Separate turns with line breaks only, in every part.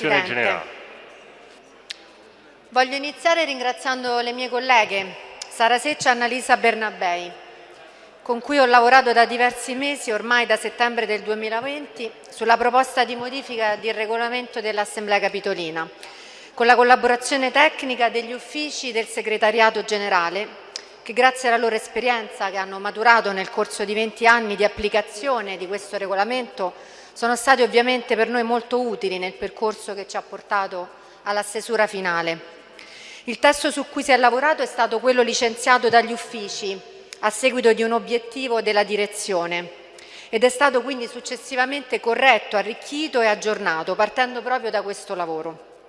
Discussione generale.
Voglio iniziare ringraziando le mie colleghe Sara Seccia e Annalisa Bernabei, con cui ho lavorato da diversi mesi, ormai da settembre del 2020, sulla proposta di modifica del regolamento dell'Assemblea Capitolina, con la collaborazione tecnica degli uffici del Segretariato Generale che grazie alla loro esperienza che hanno maturato nel corso di 20 anni di applicazione di questo regolamento sono stati ovviamente per noi molto utili nel percorso che ci ha portato alla stesura finale. Il testo su cui si è lavorato è stato quello licenziato dagli uffici a seguito di un obiettivo della direzione ed è stato quindi successivamente corretto, arricchito e aggiornato partendo proprio da questo lavoro.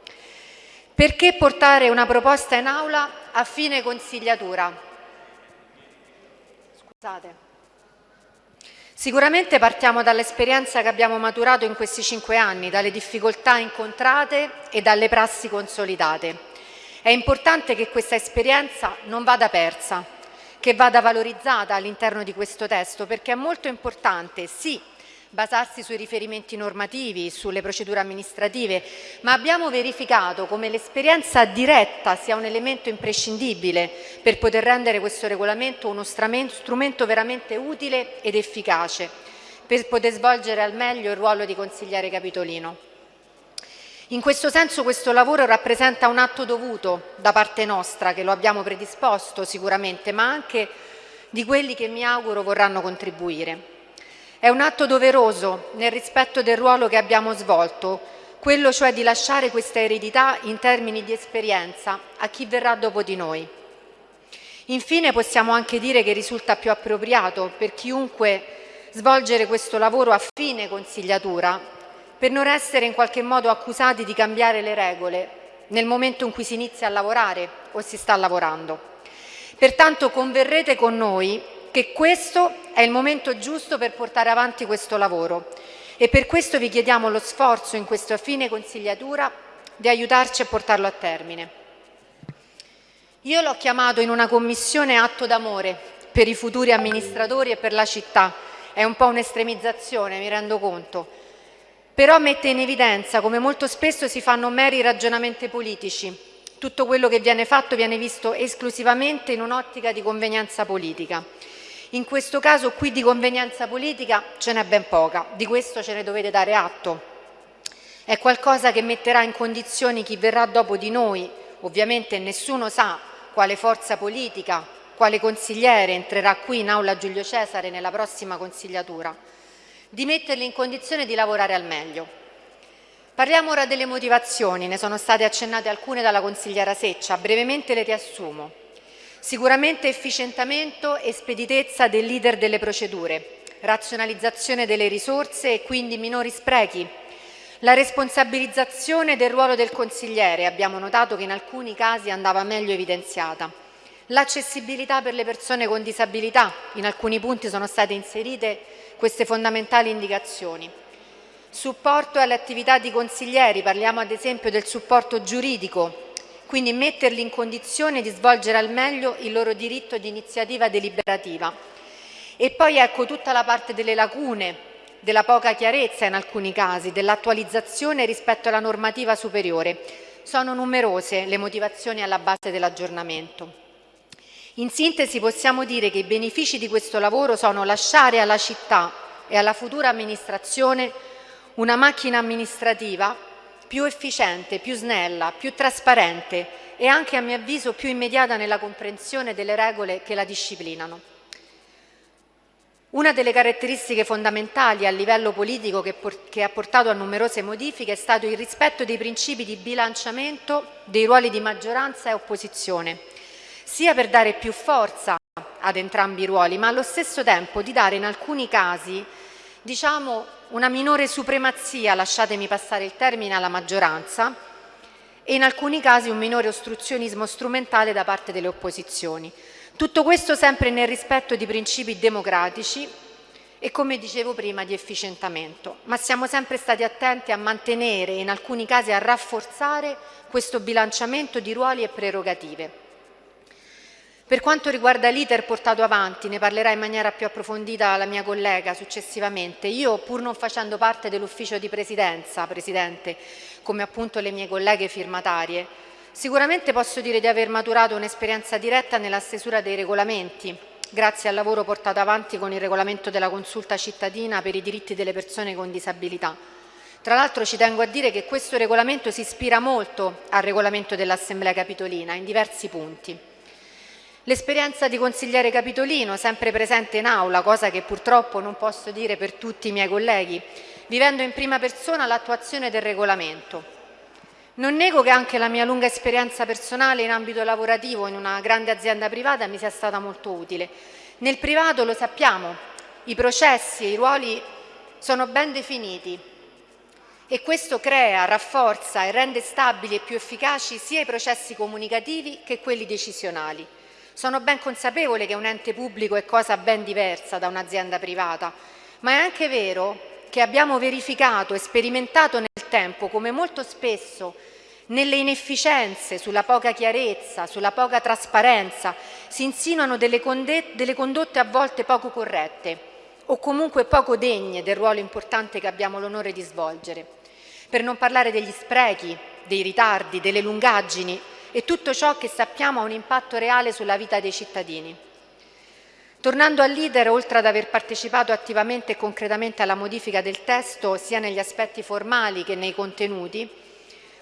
Perché portare una proposta in aula a fine consigliatura? Sicuramente partiamo dall'esperienza che abbiamo maturato in questi cinque anni, dalle difficoltà incontrate e dalle prassi consolidate. È importante che questa esperienza non vada persa, che vada valorizzata all'interno di questo testo, perché è molto importante, sì, basarsi sui riferimenti normativi, sulle procedure amministrative, ma abbiamo verificato come l'esperienza diretta sia un elemento imprescindibile per poter rendere questo regolamento uno strumento veramente utile ed efficace per poter svolgere al meglio il ruolo di consigliere capitolino. In questo senso questo lavoro rappresenta un atto dovuto da parte nostra, che lo abbiamo predisposto sicuramente, ma anche di quelli che mi auguro vorranno contribuire. È un atto doveroso nel rispetto del ruolo che abbiamo svolto, quello cioè di lasciare questa eredità in termini di esperienza a chi verrà dopo di noi. Infine possiamo anche dire che risulta più appropriato per chiunque svolgere questo lavoro a fine consigliatura per non essere in qualche modo accusati di cambiare le regole nel momento in cui si inizia a lavorare o si sta lavorando. Pertanto converrete con noi che questo è il momento giusto per portare avanti questo lavoro e per questo vi chiediamo lo sforzo in questa fine consigliatura di aiutarci a portarlo a termine. Io l'ho chiamato in una commissione atto d'amore per i futuri amministratori e per la città. È un po' un'estremizzazione, mi rendo conto. Però mette in evidenza come molto spesso si fanno meri ragionamenti politici. Tutto quello che viene fatto viene visto esclusivamente in un'ottica di convenienza politica. In questo caso qui di convenienza politica ce n'è ben poca, di questo ce ne dovete dare atto. È qualcosa che metterà in condizioni chi verrà dopo di noi, ovviamente nessuno sa quale forza politica, quale consigliere entrerà qui in aula Giulio Cesare nella prossima consigliatura, di metterli in condizione di lavorare al meglio. Parliamo ora delle motivazioni, ne sono state accennate alcune dalla consigliera Seccia, brevemente le riassumo. Sicuramente efficientamento e speditezza del leader delle procedure, razionalizzazione delle risorse e quindi minori sprechi, la responsabilizzazione del ruolo del consigliere, abbiamo notato che in alcuni casi andava meglio evidenziata, l'accessibilità per le persone con disabilità, in alcuni punti sono state inserite queste fondamentali indicazioni, supporto alle attività di consiglieri, parliamo ad esempio del supporto giuridico, quindi metterli in condizione di svolgere al meglio il loro diritto di iniziativa deliberativa. E poi ecco tutta la parte delle lacune, della poca chiarezza in alcuni casi, dell'attualizzazione rispetto alla normativa superiore. Sono numerose le motivazioni alla base dell'aggiornamento. In sintesi possiamo dire che i benefici di questo lavoro sono lasciare alla città e alla futura amministrazione una macchina amministrativa più efficiente, più snella, più trasparente e anche a mio avviso più immediata nella comprensione delle regole che la disciplinano. Una delle caratteristiche fondamentali a livello politico che, che, ha portato a numerose modifiche è stato il rispetto dei principi di bilanciamento dei ruoli di maggioranza e opposizione, sia per dare più forza ad entrambi i ruoli, ma allo stesso tempo di dare in alcuni casi diciamo, una minore supremazia, lasciatemi passare il termine, alla maggioranza e in alcuni casi un minore ostruzionismo strumentale da parte delle opposizioni. Tutto questo sempre nel rispetto di principi democratici e come dicevo prima di efficientamento, ma siamo sempre stati attenti a mantenere e in alcuni casi a rafforzare questo bilanciamento di ruoli e prerogative. Per quanto riguarda l'iter portato avanti, ne parlerà in maniera più approfondita la mia collega successivamente, io pur non facendo parte dell'ufficio di presidenza, Presidente, come appunto le mie colleghe firmatarie, sicuramente posso dire di aver maturato un'esperienza diretta nella stesura dei regolamenti, grazie al lavoro portato avanti con il regolamento della consulta cittadina per i diritti delle persone con disabilità. Tra l'altro ci tengo a dire che questo regolamento si ispira molto al regolamento dell'Assemblea Capitolina in diversi punti. L'esperienza di consigliere capitolino, sempre presente in aula, cosa che purtroppo non posso dire per tutti i miei colleghi, vivendo in prima persona l'attuazione del regolamento. Non nego che anche la mia lunga esperienza personale in ambito lavorativo in una grande azienda privata mi sia stata molto utile. Nel privato lo sappiamo, i processi e i ruoli sono ben definiti e questo crea, rafforza e rende stabili e più efficaci sia i processi comunicativi che quelli decisionali. Sono ben consapevole che un ente pubblico è cosa ben diversa da un'azienda privata, ma è anche vero che abbiamo verificato e sperimentato nel tempo come molto spesso nelle inefficienze, sulla poca chiarezza, sulla poca trasparenza si insinuano delle, delle condotte a volte poco corrette o comunque poco degne del ruolo importante che abbiamo l'onore di svolgere. Per non parlare degli sprechi, dei ritardi, delle lungaggini e tutto ciò che sappiamo ha un impatto reale sulla vita dei cittadini. Tornando al leader, oltre ad aver partecipato attivamente e concretamente alla modifica del testo, sia negli aspetti formali che nei contenuti,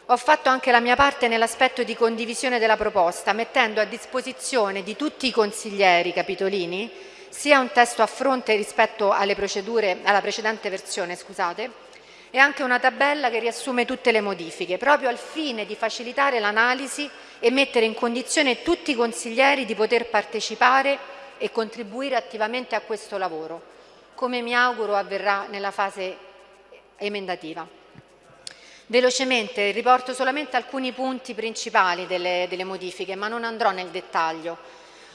ho fatto anche la mia parte nell'aspetto di condivisione della proposta, mettendo a disposizione di tutti i consiglieri capitolini sia un testo a fronte rispetto alle procedure, alla precedente versione, scusate, e anche una tabella che riassume tutte le modifiche, proprio al fine di facilitare l'analisi e mettere in condizione tutti i consiglieri di poter partecipare e contribuire attivamente a questo lavoro, come mi auguro avverrà nella fase emendativa. Velocemente riporto solamente alcuni punti principali delle, delle modifiche, ma non andrò nel dettaglio.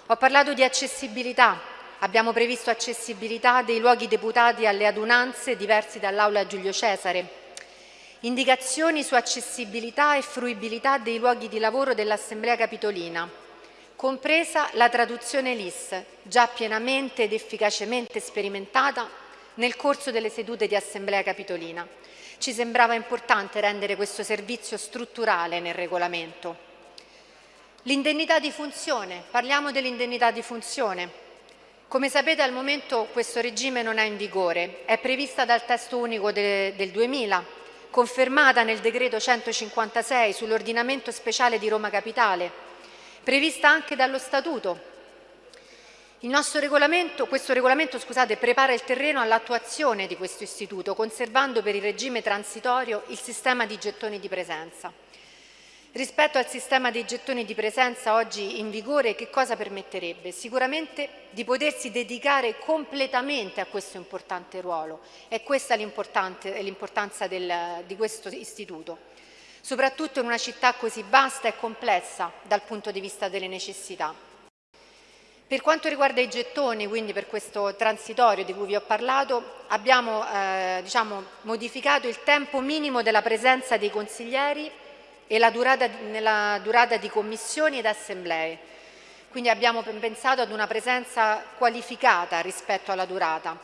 Ho parlato di accessibilità, Abbiamo previsto accessibilità dei luoghi deputati alle adunanze diversi dall'Aula Giulio Cesare, indicazioni su accessibilità e fruibilità dei luoghi di lavoro dell'Assemblea Capitolina, compresa la traduzione LIS, già pienamente ed efficacemente sperimentata nel corso delle sedute di Assemblea Capitolina. Ci sembrava importante rendere questo servizio strutturale nel regolamento. L'indennità di funzione, parliamo dell'indennità di funzione. Come sapete al momento questo regime non è in vigore, è prevista dal testo unico de, del 2000, confermata nel decreto 156 sull'ordinamento speciale di Roma Capitale, prevista anche dallo Statuto. Il nostro regolamento, questo regolamento scusate, prepara il terreno all'attuazione di questo istituto, conservando per il regime transitorio il sistema di gettoni di presenza. Rispetto al sistema dei gettoni di presenza oggi in vigore, che cosa permetterebbe? Sicuramente di potersi dedicare completamente a questo importante ruolo. È questa l'importanza di questo istituto, soprattutto in una città così vasta e complessa dal punto di vista delle necessità. Per quanto riguarda i gettoni, quindi per questo transitorio di cui vi ho parlato, abbiamo eh, diciamo, modificato il tempo minimo della presenza dei consiglieri e la durata, nella durata di commissioni ed assemblee. Quindi abbiamo pensato ad una presenza qualificata rispetto alla durata.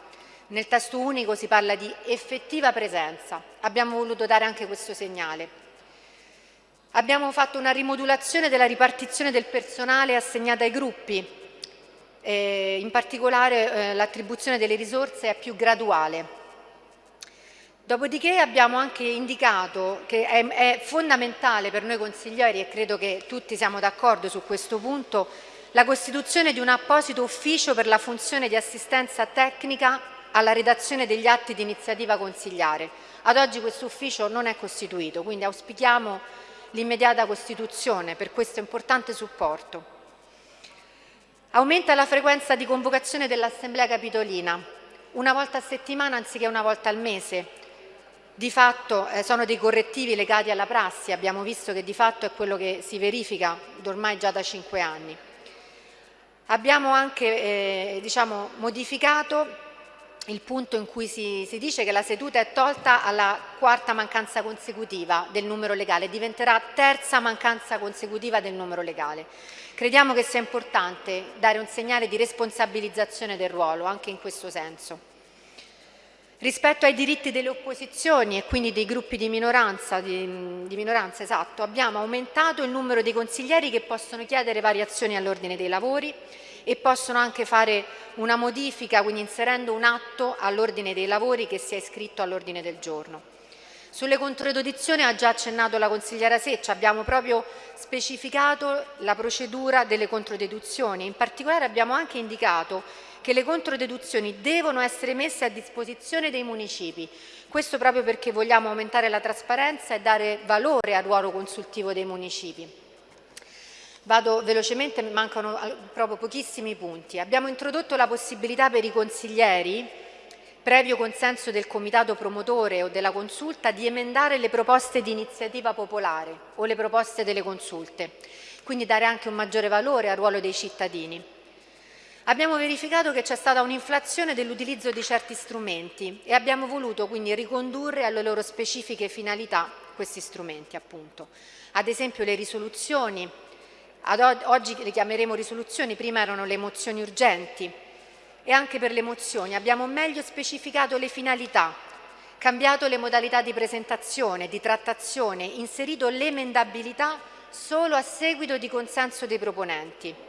Nel testo unico si parla di effettiva presenza. Abbiamo voluto dare anche questo segnale. Abbiamo fatto una rimodulazione della ripartizione del personale assegnata ai gruppi, eh, in particolare eh, l'attribuzione delle risorse è più graduale. Dopodiché abbiamo anche indicato che è, è, fondamentale per noi consiglieri, e credo che tutti siamo d'accordo su questo punto, la costituzione di un apposito ufficio per la funzione di assistenza tecnica alla redazione degli atti di iniziativa consigliare. Ad oggi questo ufficio non è costituito, quindi auspichiamo l'immediata costituzione per questo importante supporto. Aumenta la frequenza di convocazione dell'Assemblea Capitolina, una volta a settimana anziché una volta al mese, di fatto eh, sono dei correttivi legati alla prassi, abbiamo visto che di fatto è quello che si verifica ormai già da cinque anni. Abbiamo anche eh, diciamo, modificato il punto in cui si, si, dice che la seduta è tolta alla quarta mancanza consecutiva del numero legale, diventerà terza mancanza consecutiva del numero legale. Crediamo che sia importante dare un segnale di responsabilizzazione del ruolo, anche in questo senso. Rispetto ai diritti delle opposizioni e quindi dei gruppi di minoranza, di, di minoranza esatto, abbiamo aumentato il numero dei consiglieri che possono chiedere variazioni all'ordine dei lavori e possono anche fare una modifica, quindi inserendo un atto all'ordine dei lavori che sia iscritto all'ordine del giorno. Sulle controdeduzioni ha già accennato la consigliera Seccia, abbiamo proprio specificato la procedura delle controdeduzioni, in particolare abbiamo anche indicato che le controdeduzioni devono essere messe a disposizione dei municipi, questo proprio perché vogliamo aumentare la trasparenza e dare valore al ruolo consultivo dei municipi. Vado velocemente, mancano proprio pochissimi punti. Abbiamo introdotto la possibilità per i consiglieri, previo consenso del comitato promotore o della consulta, di emendare le proposte di iniziativa popolare o le proposte delle consulte, quindi dare anche un maggiore valore al ruolo dei cittadini. Abbiamo verificato che c'è stata un'inflazione dell'utilizzo di certi strumenti e abbiamo voluto quindi ricondurre alle loro specifiche finalità questi strumenti appunto. Ad esempio le risoluzioni, oggi le chiameremo risoluzioni, prima erano le mozioni urgenti e anche per le mozioni abbiamo meglio specificato le finalità, cambiato le modalità di presentazione, di trattazione, inserito l'emendabilità solo a seguito di consenso dei proponenti.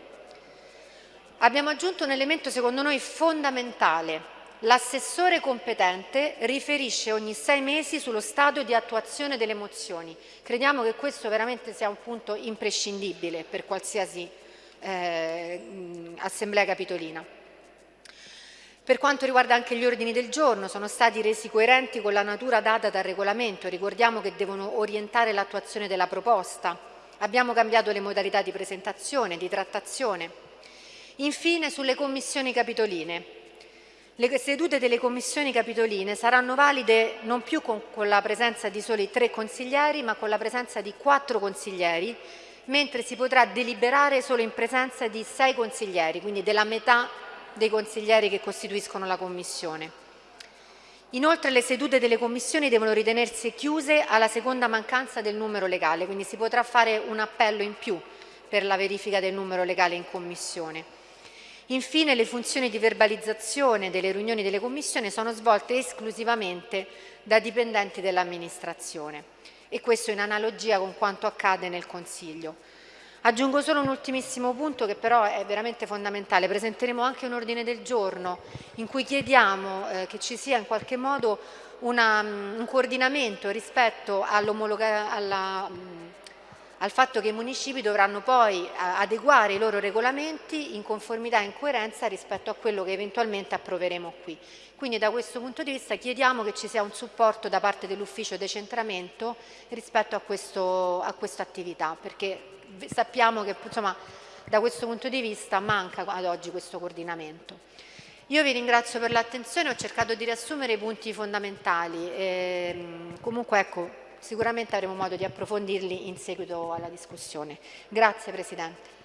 Abbiamo aggiunto un elemento secondo noi fondamentale, L'assessore competente riferisce ogni sei mesi sullo stato di attuazione delle mozioni. Crediamo che questo veramente sia un punto imprescindibile per qualsiasi eh, assemblea capitolina. Per quanto riguarda anche gli ordini del giorno, sono stati resi coerenti con la natura data dal regolamento. Ricordiamo che devono orientare l'attuazione della proposta. Abbiamo cambiato le modalità di presentazione, di trattazione. Infine, sulle commissioni capitoline. Le sedute delle commissioni capitoline saranno valide non più con, con, la presenza di soli tre consiglieri, ma con la presenza di quattro consiglieri, mentre si potrà deliberare solo in presenza di sei consiglieri, quindi della metà dei consiglieri che costituiscono la commissione. Inoltre le sedute delle commissioni devono ritenersi chiuse alla seconda mancanza del numero legale, quindi si potrà fare un appello in più per la verifica del numero legale in commissione. Infine le funzioni di verbalizzazione delle riunioni delle commissioni sono svolte esclusivamente da dipendenti dell'amministrazione e questo in analogia con quanto accade nel Consiglio. Aggiungo solo un ultimissimo punto che però è veramente fondamentale. Presenteremo anche un ordine del giorno in cui chiediamo eh, che ci sia in qualche modo una, um, un coordinamento rispetto um, al fatto che i municipi dovranno poi adeguare i loro regolamenti in conformità e in coerenza rispetto a quello che eventualmente approveremo qui. Quindi da questo punto di vista chiediamo che ci sia un supporto da parte dell'ufficio decentramento rispetto a, questo, a questa attività, perché sappiamo che insomma, da questo punto di vista manca ad oggi questo coordinamento. Io vi ringrazio per l'attenzione, ho cercato di riassumere i punti fondamentali. E, ehm, comunque ecco, sicuramente avremo modo di approfondirli in seguito alla discussione. Grazie Presidente.